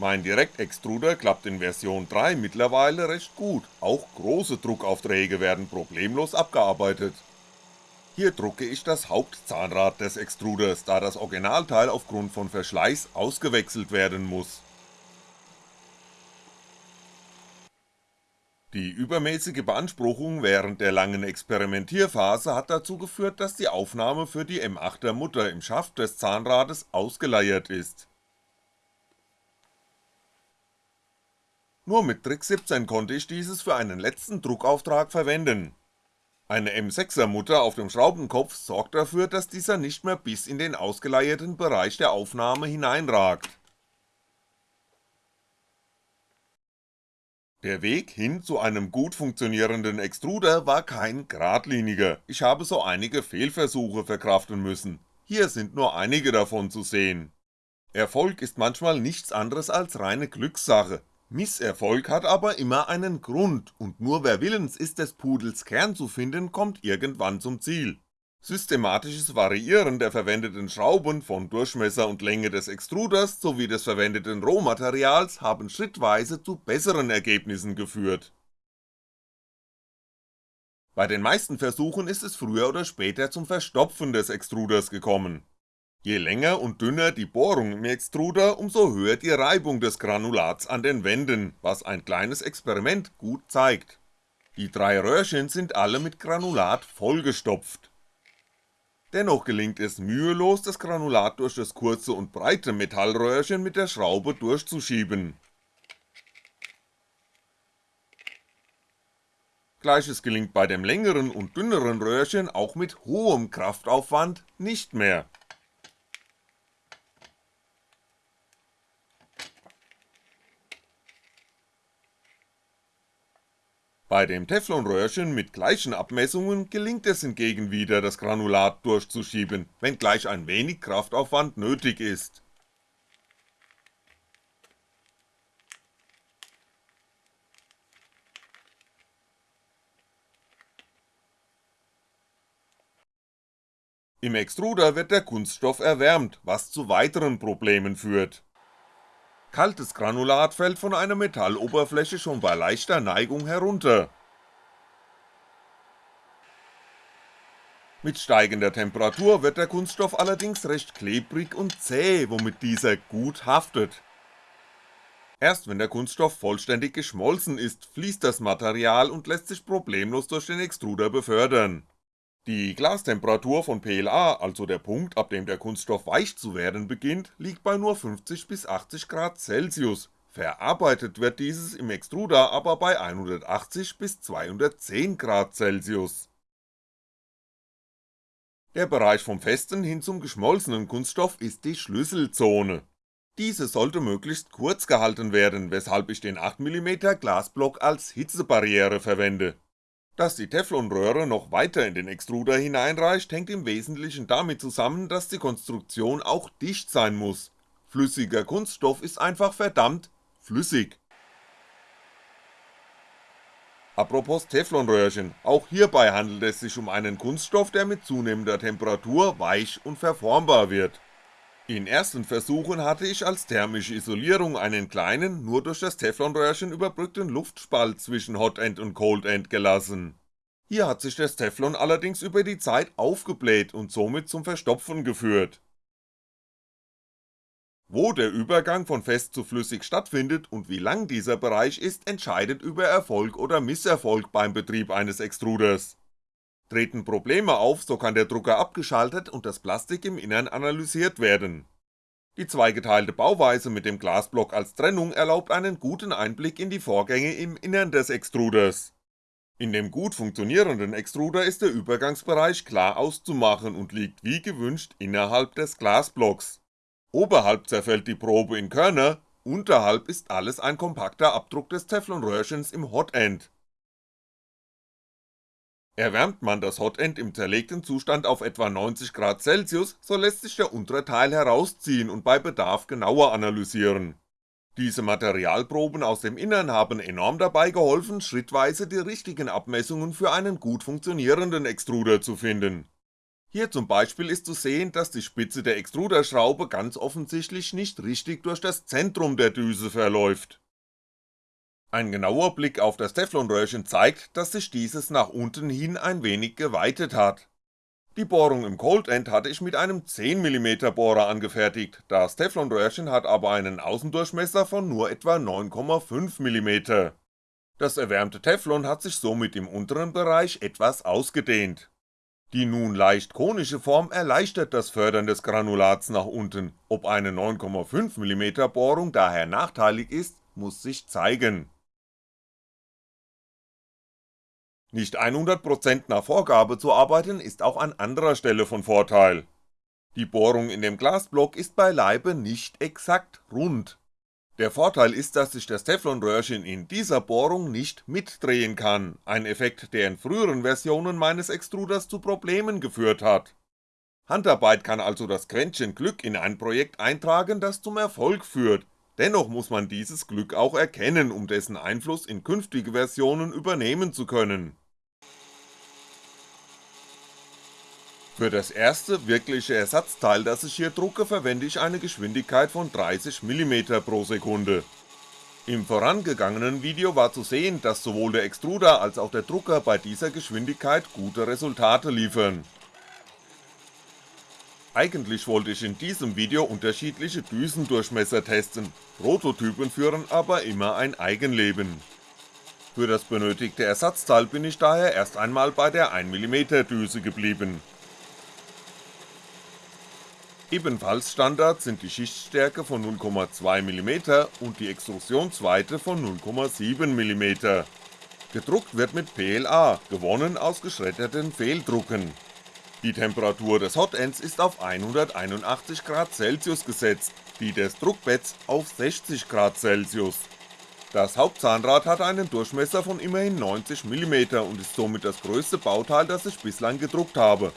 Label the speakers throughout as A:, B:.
A: Mein Direktextruder klappt in Version 3 mittlerweile recht gut, auch große Druckaufträge werden problemlos abgearbeitet. Hier drucke ich das Hauptzahnrad des Extruders, da das Originalteil aufgrund von Verschleiß ausgewechselt werden muss. Die übermäßige Beanspruchung während der langen Experimentierphase hat dazu geführt, dass die Aufnahme für die M8er Mutter im Schaft des Zahnrades ausgeleiert ist. Nur mit Trick 17 konnte ich dieses für einen letzten Druckauftrag verwenden. Eine M6er Mutter auf dem Schraubenkopf sorgt dafür, dass dieser nicht mehr bis in den ausgeleierten Bereich der Aufnahme hineinragt Der Weg hin zu einem gut funktionierenden Extruder war kein geradliniger, ich habe so einige Fehlversuche verkraften müssen, hier sind nur einige davon zu sehen. Erfolg ist manchmal nichts anderes als reine Glückssache, Misserfolg hat aber immer einen Grund und nur wer willens ist des Pudels Kern zu finden, kommt irgendwann zum Ziel Systematisches Variieren der verwendeten Schrauben von Durchmesser und Länge des Extruders sowie des verwendeten Rohmaterials haben schrittweise zu besseren Ergebnissen geführt. Bei den meisten Versuchen ist es früher oder später zum Verstopfen des Extruders gekommen. Je länger und dünner die Bohrung im Extruder, umso höher die Reibung des Granulats an den Wänden, was ein kleines Experiment gut zeigt. Die drei Röhrchen sind alle mit Granulat vollgestopft Dennoch gelingt es mühelos das Granulat durch das kurze und breite Metallröhrchen mit der Schraube durchzuschieben. Gleiches gelingt bei dem längeren und dünneren Röhrchen auch mit hohem Kraftaufwand nicht mehr Bei dem Teflonröhrchen mit gleichen Abmessungen gelingt es hingegen wieder das Granulat durchzuschieben, wenngleich ein wenig Kraftaufwand nötig ist. Im Extruder wird der Kunststoff erwärmt, was zu weiteren Problemen führt Kaltes Granulat fällt von einer Metalloberfläche schon bei leichter Neigung herunter. Mit steigender Temperatur wird der Kunststoff allerdings recht klebrig und zäh, womit dieser gut haftet. Erst wenn der Kunststoff vollständig geschmolzen ist, fließt das Material und lässt sich problemlos durch den Extruder befördern die Glastemperatur von PLA, also der Punkt, ab dem der Kunststoff weich zu werden beginnt, liegt bei nur 50 bis 80 Grad Celsius, verarbeitet wird dieses im Extruder aber bei 180 bis 210 Grad Celsius. Der Bereich vom festen hin zum geschmolzenen Kunststoff ist die Schlüsselzone. Diese sollte möglichst kurz gehalten werden, weshalb ich den 8mm Glasblock als Hitzebarriere verwende dass die Teflonröhre noch weiter in den Extruder hineinreicht, hängt im Wesentlichen damit zusammen, dass die Konstruktion auch dicht sein muss, flüssiger Kunststoff ist einfach verdammt flüssig. Apropos Teflonröhrchen, auch hierbei handelt es sich um einen Kunststoff, der mit zunehmender Temperatur weich und verformbar wird in ersten Versuchen hatte ich als thermische Isolierung einen kleinen, nur durch das Teflonröhrchen überbrückten Luftspalt zwischen Hotend und Coldend gelassen. Hier hat sich das Teflon allerdings über die Zeit aufgebläht und somit zum Verstopfen geführt. Wo der Übergang von fest zu flüssig stattfindet und wie lang dieser Bereich ist, entscheidet über Erfolg oder Misserfolg beim Betrieb eines Extruders Treten Probleme auf, so kann der Drucker abgeschaltet und das Plastik im Innern analysiert werden. Die zweigeteilte Bauweise mit dem Glasblock als Trennung erlaubt einen guten Einblick in die Vorgänge im Innern des Extruders. In dem gut funktionierenden Extruder ist der Übergangsbereich klar auszumachen und liegt wie gewünscht innerhalb des Glasblocks. Oberhalb zerfällt die Probe in Körner, unterhalb ist alles ein kompakter Abdruck des Teflonröhrchens im Hotend Erwärmt man das Hotend im zerlegten Zustand auf etwa 90°C, so lässt sich der untere Teil herausziehen und bei Bedarf genauer analysieren. Diese Materialproben aus dem Innern haben enorm dabei geholfen, schrittweise die richtigen Abmessungen für einen gut funktionierenden Extruder zu finden. Hier zum Beispiel ist zu sehen, dass die Spitze der Extruderschraube ganz offensichtlich nicht richtig durch das Zentrum der Düse verläuft. Ein genauer Blick auf das Teflonröhrchen zeigt, dass sich dieses nach unten hin ein wenig geweitet hat. Die Bohrung im Cold End hatte ich mit einem 10mm Bohrer angefertigt, das Teflonröhrchen hat aber einen Außendurchmesser von nur etwa 9,5mm. Das erwärmte Teflon hat sich somit im unteren Bereich etwas ausgedehnt. Die nun leicht konische Form erleichtert das Fördern des Granulats nach unten, ob eine 9,5mm Bohrung daher nachteilig ist, muss sich zeigen Nicht 100% nach Vorgabe zu arbeiten ist auch an anderer Stelle von Vorteil. Die Bohrung in dem Glasblock ist beileibe nicht exakt rund. Der Vorteil ist, dass sich das Teflonröhrchen in dieser Bohrung nicht mitdrehen kann, ein Effekt, der in früheren Versionen meines Extruders zu Problemen geführt hat. Handarbeit kann also das Quäntchen Glück in ein Projekt eintragen, das zum Erfolg führt, dennoch muss man dieses Glück auch erkennen, um dessen Einfluss in künftige Versionen übernehmen zu können. Für das erste wirkliche Ersatzteil, das ich hier drucke, verwende ich eine Geschwindigkeit von 30mm pro Sekunde. Im vorangegangenen Video war zu sehen, dass sowohl der Extruder als auch der Drucker bei dieser Geschwindigkeit gute Resultate liefern. Eigentlich wollte ich in diesem Video unterschiedliche Düsendurchmesser testen, Prototypen führen aber immer ein Eigenleben. Für das benötigte Ersatzteil bin ich daher erst einmal bei der 1mm Düse geblieben Ebenfalls Standard sind die Schichtstärke von 0,2mm und die Extrusionsweite von 0,7mm. Gedruckt wird mit PLA, gewonnen aus geschredderten Fehldrucken. Die Temperatur des Hotends ist auf 181°C gesetzt, die des Druckbetts auf 60°C. Das Hauptzahnrad hat einen Durchmesser von immerhin 90mm und ist somit das größte Bauteil, das ich bislang gedruckt habe,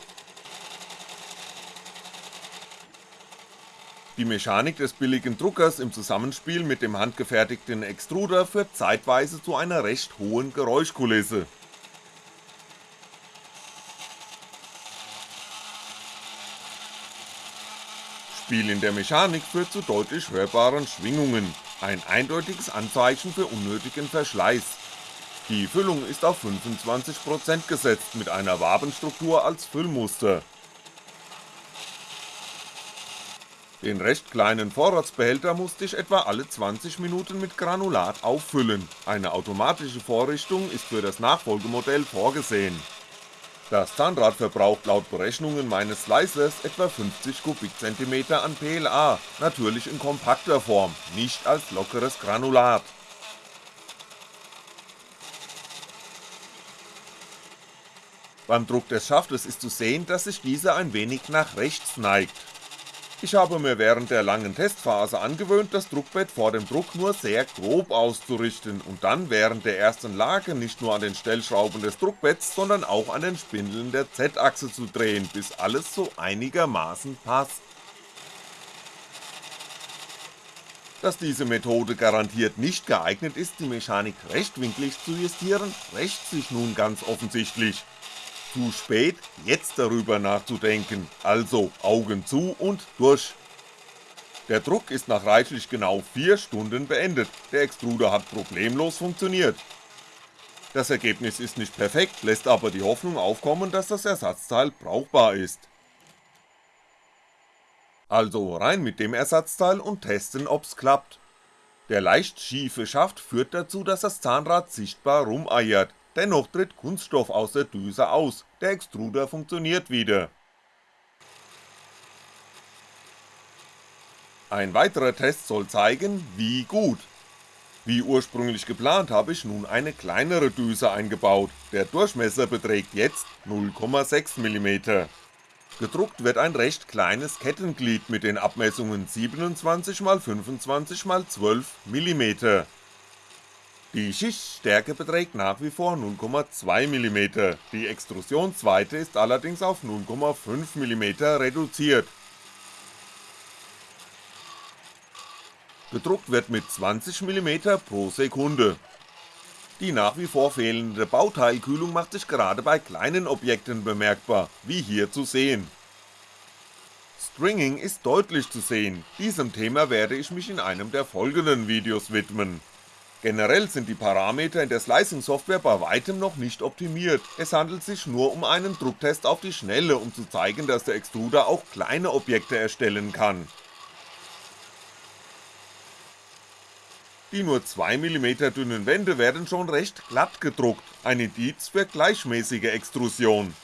A: Die Mechanik des billigen Druckers im Zusammenspiel mit dem handgefertigten Extruder führt zeitweise zu einer recht hohen Geräuschkulisse. Spiel in der Mechanik führt zu deutlich hörbaren Schwingungen, ein eindeutiges Anzeichen für unnötigen Verschleiß. Die Füllung ist auf 25% gesetzt mit einer Wabenstruktur als Füllmuster Den recht kleinen Vorratsbehälter musste ich etwa alle 20 Minuten mit Granulat auffüllen, eine automatische Vorrichtung ist für das Nachfolgemodell vorgesehen. Das Zahnrad verbraucht laut Berechnungen meines Slicers etwa 50 Kubikzentimeter an PLA, natürlich in kompakter Form, nicht als lockeres Granulat. Beim Druck des Schaftes ist zu sehen, dass sich dieser ein wenig nach rechts neigt, ich habe mir während der langen Testphase angewöhnt, das Druckbett vor dem Druck nur sehr grob auszurichten und dann während der ersten Lage nicht nur an den Stellschrauben des Druckbetts, sondern auch an den Spindeln der Z-Achse zu drehen, bis alles so einigermaßen passt. Dass diese Methode garantiert nicht geeignet ist, die Mechanik rechtwinklig zu justieren, rächt sich nun ganz offensichtlich zu spät, jetzt darüber nachzudenken, also Augen zu und durch. Der Druck ist nach reichlich genau 4 Stunden beendet, der Extruder hat problemlos funktioniert. Das Ergebnis ist nicht perfekt, lässt aber die Hoffnung aufkommen, dass das Ersatzteil brauchbar ist. Also rein mit dem Ersatzteil und testen ob's klappt. Der leicht schiefe Schaft führt dazu, dass das Zahnrad sichtbar rumeiert, dennoch tritt Kunststoff aus der Düse aus, der Extruder funktioniert wieder. Ein weiterer Test soll zeigen, wie gut. Wie ursprünglich geplant habe ich nun eine kleinere Düse eingebaut, der Durchmesser beträgt jetzt 0,6mm. Gedruckt wird ein recht kleines Kettenglied mit den Abmessungen 27x25x12mm die Schichtstärke beträgt nach wie vor 0,2mm, die Extrusionsweite ist allerdings auf 0,5mm reduziert. Gedruckt wird mit 20mm pro Sekunde. Die nach wie vor fehlende Bauteilkühlung macht sich gerade bei kleinen Objekten bemerkbar, wie hier zu sehen. Stringing ist deutlich zu sehen, diesem Thema werde ich mich in einem der folgenden Videos widmen. Generell sind die Parameter in der Slicing-Software bei weitem noch nicht optimiert, es handelt sich nur um einen Drucktest auf die Schnelle, um zu zeigen, dass der Extruder auch kleine Objekte erstellen kann. Die nur 2mm dünnen Wände werden schon recht glatt gedruckt, ein Indiz für gleichmäßige Extrusion.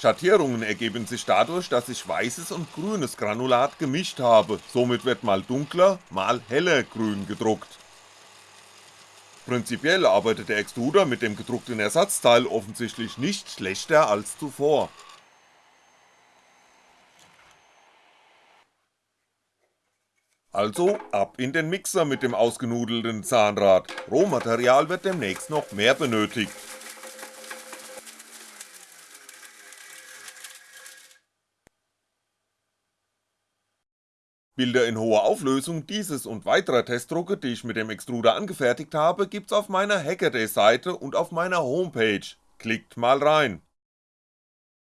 A: Schattierungen ergeben sich dadurch, dass ich weißes und grünes Granulat gemischt habe, somit wird mal dunkler, mal heller grün gedruckt. Prinzipiell arbeitet der Extruder mit dem gedruckten Ersatzteil offensichtlich nicht schlechter als zuvor. Also ab in den Mixer mit dem ausgenudelten Zahnrad, Rohmaterial wird demnächst noch mehr benötigt. Bilder in hoher Auflösung dieses und weiterer Testdrucke, die ich mit dem Extruder angefertigt habe, gibt's auf meiner Hackaday Seite und auf meiner Homepage, klickt mal rein.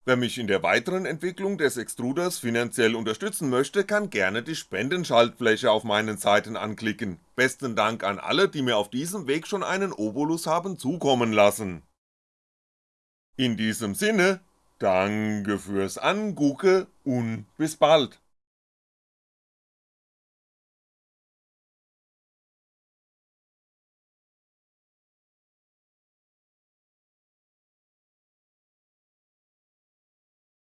A: Wer mich in der weiteren Entwicklung des Extruders finanziell unterstützen möchte, kann gerne die Spendenschaltfläche auf meinen Seiten anklicken, besten Dank an alle, die mir auf diesem Weg schon einen Obolus haben zukommen lassen. In diesem Sinne, danke fürs Angucke und bis bald.